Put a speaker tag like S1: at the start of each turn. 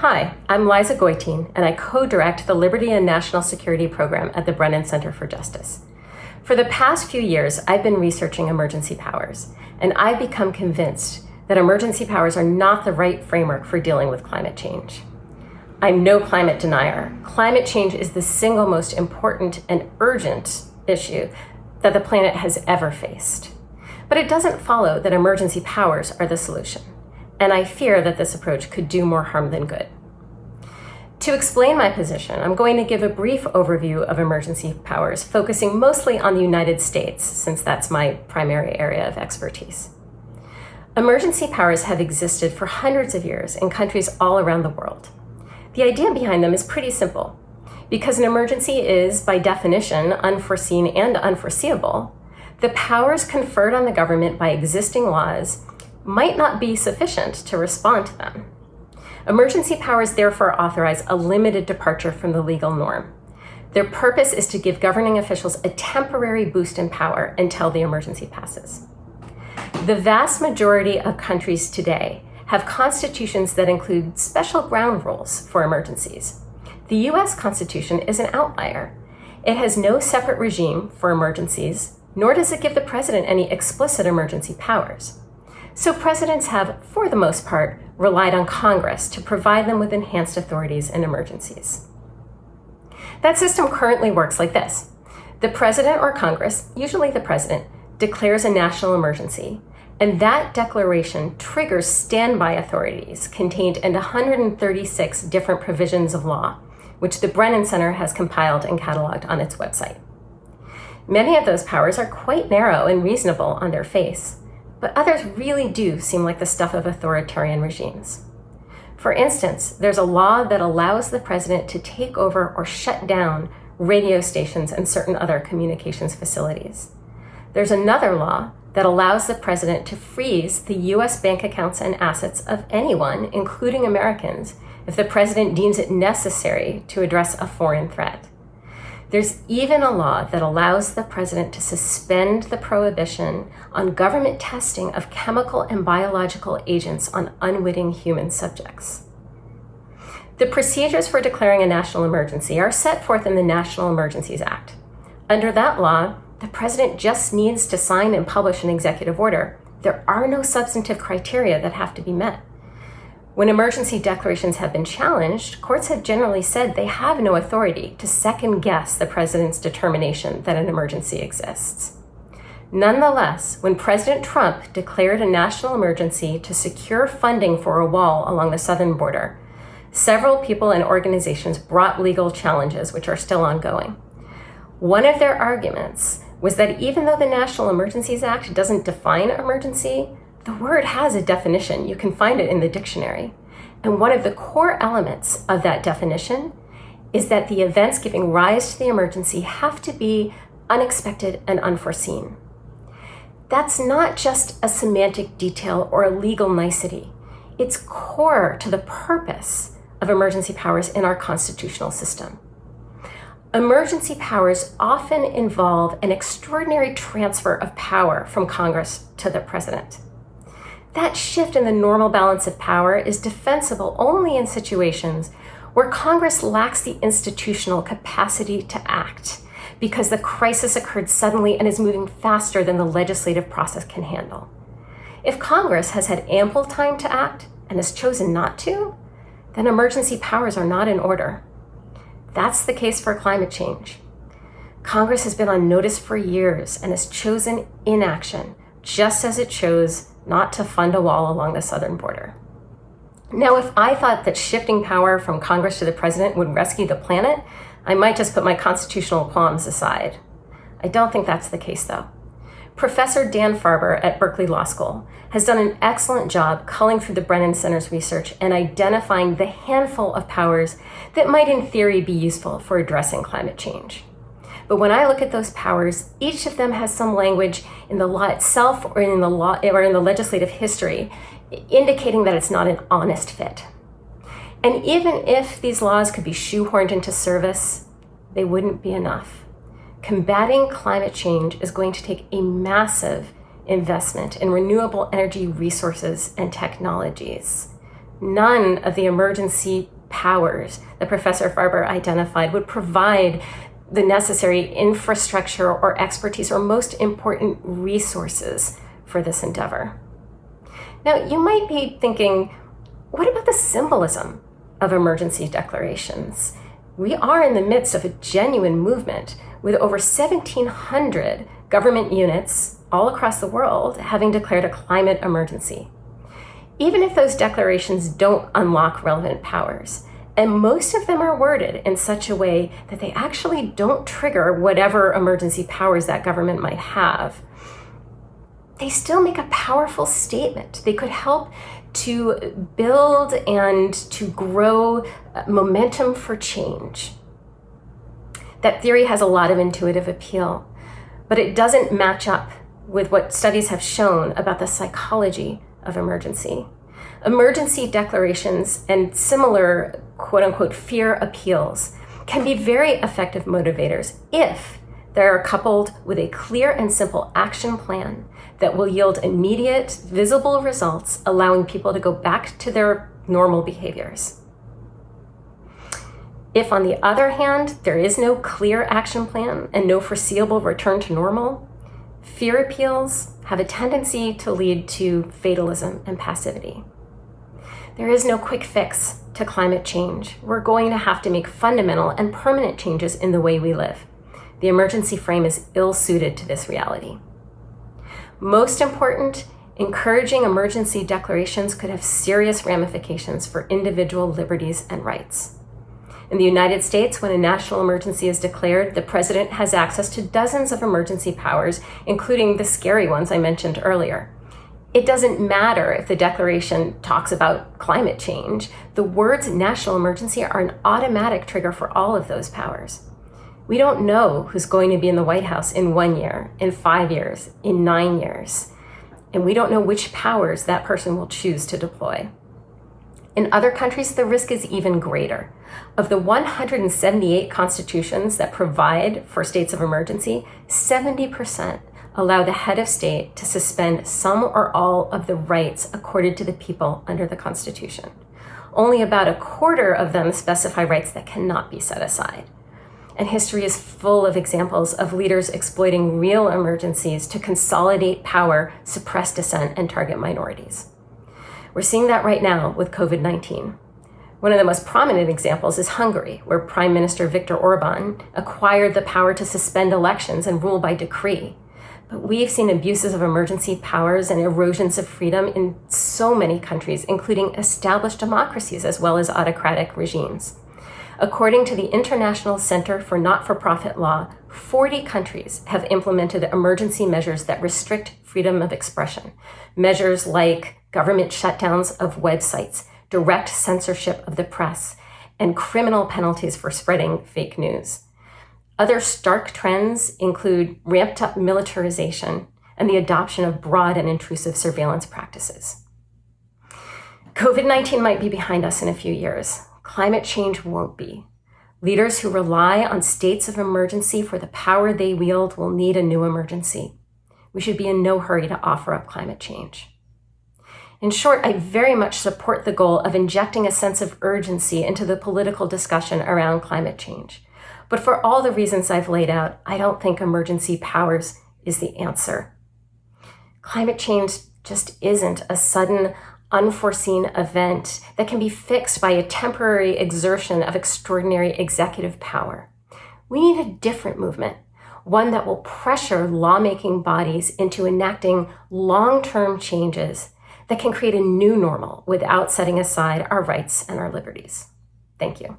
S1: Hi, I'm Liza Goitein, and I co-direct the Liberty and National Security Program at the Brennan Center for Justice. For the past few years, I've been researching emergency powers, and I've become convinced that emergency powers are not the right framework for dealing with climate change. I'm no climate denier. Climate change is the single most important and urgent issue that the planet has ever faced. But it doesn't follow that emergency powers are the solution and I fear that this approach could do more harm than good. To explain my position, I'm going to give a brief overview of emergency powers, focusing mostly on the United States, since that's my primary area of expertise. Emergency powers have existed for hundreds of years in countries all around the world. The idea behind them is pretty simple. Because an emergency is, by definition, unforeseen and unforeseeable, the powers conferred on the government by existing laws might not be sufficient to respond to them. Emergency powers therefore authorize a limited departure from the legal norm. Their purpose is to give governing officials a temporary boost in power until the emergency passes. The vast majority of countries today have constitutions that include special ground rules for emergencies. The US Constitution is an outlier. It has no separate regime for emergencies, nor does it give the president any explicit emergency powers. So presidents have, for the most part, relied on Congress to provide them with enhanced authorities in emergencies. That system currently works like this. The president or Congress, usually the president, declares a national emergency, and that declaration triggers standby authorities contained in 136 different provisions of law, which the Brennan Center has compiled and cataloged on its website. Many of those powers are quite narrow and reasonable on their face, but others really do seem like the stuff of authoritarian regimes. For instance, there's a law that allows the president to take over or shut down radio stations and certain other communications facilities. There's another law that allows the president to freeze the US bank accounts and assets of anyone, including Americans, if the president deems it necessary to address a foreign threat. There's even a law that allows the president to suspend the prohibition on government testing of chemical and biological agents on unwitting human subjects. The procedures for declaring a national emergency are set forth in the National Emergencies Act. Under that law, the president just needs to sign and publish an executive order. There are no substantive criteria that have to be met. When emergency declarations have been challenged, courts have generally said they have no authority to second guess the president's determination that an emergency exists. Nonetheless, when President Trump declared a national emergency to secure funding for a wall along the southern border, several people and organizations brought legal challenges which are still ongoing. One of their arguments was that even though the National Emergencies Act doesn't define emergency, the word has a definition. You can find it in the dictionary. And one of the core elements of that definition is that the events giving rise to the emergency have to be unexpected and unforeseen. That's not just a semantic detail or a legal nicety. It's core to the purpose of emergency powers in our constitutional system. Emergency powers often involve an extraordinary transfer of power from Congress to the president. That shift in the normal balance of power is defensible only in situations where Congress lacks the institutional capacity to act because the crisis occurred suddenly and is moving faster than the legislative process can handle. If Congress has had ample time to act and has chosen not to, then emergency powers are not in order. That's the case for climate change. Congress has been on notice for years and has chosen inaction, just as it chose not to fund a wall along the southern border. Now, if I thought that shifting power from Congress to the president would rescue the planet, I might just put my constitutional qualms aside. I don't think that's the case, though. Professor Dan Farber at Berkeley Law School has done an excellent job culling through the Brennan Center's research and identifying the handful of powers that might in theory be useful for addressing climate change. But when I look at those powers, each of them has some language in the law itself or in the law or in the legislative history indicating that it's not an honest fit. And even if these laws could be shoehorned into service, they wouldn't be enough. Combating climate change is going to take a massive investment in renewable energy resources and technologies. none of the emergency powers that Professor Farber identified would provide the necessary infrastructure or expertise or most important resources for this endeavor. Now, you might be thinking, what about the symbolism of emergency declarations? We are in the midst of a genuine movement with over 1,700 government units all across the world having declared a climate emergency. Even if those declarations don't unlock relevant powers, and most of them are worded in such a way that they actually don't trigger whatever emergency powers that government might have, they still make a powerful statement. They could help to build and to grow uh, momentum for change. That theory has a lot of intuitive appeal, but it doesn't match up with what studies have shown about the psychology of emergency. Emergency declarations and similar quote unquote fear appeals can be very effective motivators if they are coupled with a clear and simple action plan that will yield immediate, visible results, allowing people to go back to their normal behaviors. If, on the other hand, there is no clear action plan and no foreseeable return to normal, fear appeals have a tendency to lead to fatalism and passivity. There is no quick fix to climate change. We're going to have to make fundamental and permanent changes in the way we live. The emergency frame is ill suited to this reality. Most important, encouraging emergency declarations could have serious ramifications for individual liberties and rights. In the United States, when a national emergency is declared, the president has access to dozens of emergency powers, including the scary ones I mentioned earlier. It doesn't matter if the declaration talks about climate change. The words national emergency are an automatic trigger for all of those powers. We don't know who's going to be in the White House in one year, in five years, in nine years. And we don't know which powers that person will choose to deploy. In other countries, the risk is even greater. Of the 178 constitutions that provide for states of emergency, 70% allow the head of state to suspend some or all of the rights accorded to the people under the Constitution. Only about a quarter of them specify rights that cannot be set aside. And history is full of examples of leaders exploiting real emergencies to consolidate power, suppress dissent, and target minorities. We're seeing that right now with COVID 19. One of the most prominent examples is Hungary, where Prime Minister Viktor Orban acquired the power to suspend elections and rule by decree. But we've seen abuses of emergency powers and erosions of freedom in so many countries, including established democracies as well as autocratic regimes. According to the International Center for Not-for-Profit Law, 40 countries have implemented emergency measures that restrict freedom of expression. Measures like government shutdowns of websites, direct censorship of the press, and criminal penalties for spreading fake news. Other stark trends include ramped up militarization and the adoption of broad and intrusive surveillance practices. COVID 19 might be behind us in a few years. Climate change won't be. Leaders who rely on states of emergency for the power they wield will need a new emergency. We should be in no hurry to offer up climate change. In short, I very much support the goal of injecting a sense of urgency into the political discussion around climate change. But for all the reasons I've laid out, I don't think emergency powers is the answer. Climate change just isn't a sudden, unforeseen event that can be fixed by a temporary exertion of extraordinary executive power. We need a different movement, one that will pressure lawmaking bodies into enacting long-term changes that can create a new normal without setting aside our rights and our liberties. Thank you.